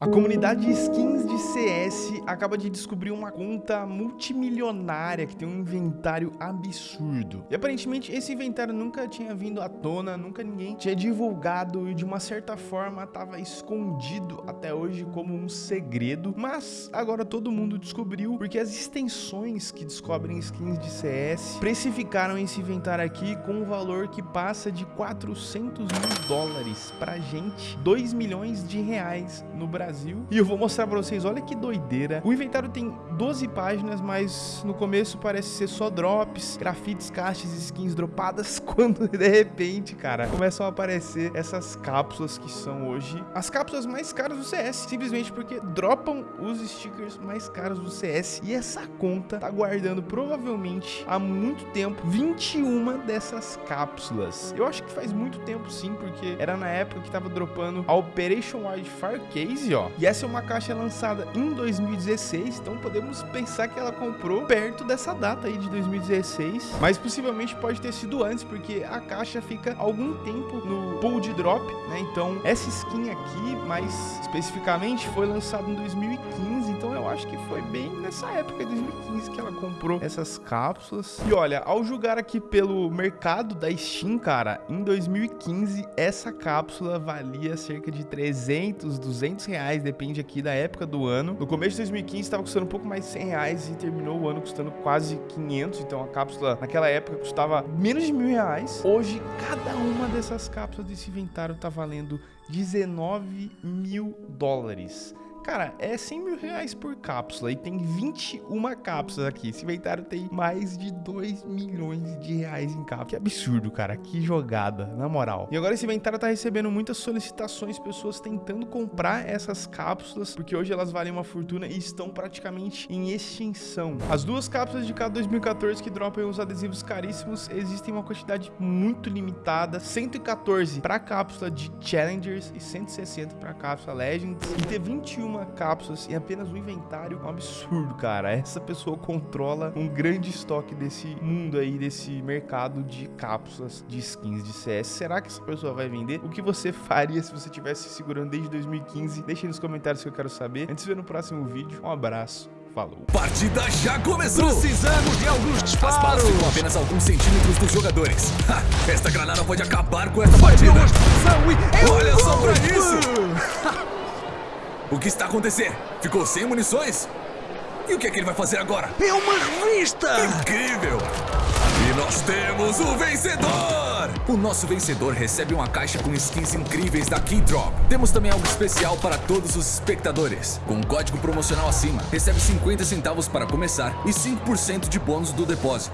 A comunidade de skins de CS acaba de descobrir uma conta multimilionária que tem um inventário absurdo. E aparentemente esse inventário nunca tinha vindo à tona, nunca ninguém tinha divulgado e de uma certa forma estava escondido até hoje como um segredo. Mas agora todo mundo descobriu porque as extensões que descobrem skins de CS precificaram esse inventário aqui com um valor que passa de 400 mil dólares pra gente, 2 milhões de reais no Brasil. Brasil. E eu vou mostrar pra vocês, olha que doideira. O inventário tem 12 páginas, mas no começo parece ser só drops, grafites, caixas, skins dropadas, quando de repente, cara, começam a aparecer essas cápsulas que são hoje as cápsulas mais caras do CS, simplesmente porque dropam os stickers mais caros do CS. E essa conta tá guardando provavelmente há muito tempo 21 dessas cápsulas. Eu acho que faz muito tempo sim, porque era na época que tava dropando a Operation Wildfire Case, ó ó. E essa é uma caixa lançada em 2016, então podemos pensar que ela comprou perto dessa data aí de 2016. Mas possivelmente pode ter sido antes, porque a caixa fica algum tempo no pool de drop, né? Então essa skin aqui, mais especificamente, foi lançada em 2015, então eu acho que foi bem nessa época, 2015, que ela comprou essas cápsulas. E olha, ao julgar aqui pelo mercado da Steam, cara, em 2015 essa cápsula valia cerca de 300, 200 reais reais, depende aqui da época do ano. No começo de 2015 estava custando um pouco mais de 100 reais e terminou o ano custando quase 500. Então a cápsula naquela época custava menos de mil reais. Hoje, cada uma dessas cápsulas desse inventário tá valendo 19 mil dólares. Cara, é 100 mil reais por cápsula e tem 21 cápsulas aqui. Esse inventário tem mais de 2 milhões de reais em cápsula. Que absurdo, cara. Que jogada, na moral. E agora esse inventário tá recebendo muitas solicitações, pessoas tentando comprar essas cápsulas, porque hoje elas valem uma fortuna e estão praticamente em extinção. As duas cápsulas de cada 2014 que dropam os adesivos caríssimos, existem uma quantidade muito limitada, 114 para cápsula de Challengers e 160 para cápsula Legends. E ter 21 cápsulas e apenas um inventário. É um absurdo, cara. Essa pessoa controla um grande estoque desse mundo aí, desse mercado de cápsulas de skins de CS. Será que essa pessoa vai vender? O que você faria se você tivesse segurando desde 2015? Deixe nos comentários que eu quero saber. Antes de ver no próximo vídeo, um abraço. Falou. Partida já começou! Precisamos de alguns disparos! As balas ficam apenas alguns centímetros dos jogadores. Ha, esta granada pode acabar com Foi partida! Olha só pra isso! O que está acontecendo? Ficou sem munições? E o que é que ele vai fazer agora? É uma revista! Incrível! E nós temos o vencedor! O nosso vencedor recebe uma caixa com skins incríveis da Keydrop. Temos também algo especial para todos os espectadores. Com um código promocional acima, recebe 50 centavos para começar e 5% de bônus do depósito.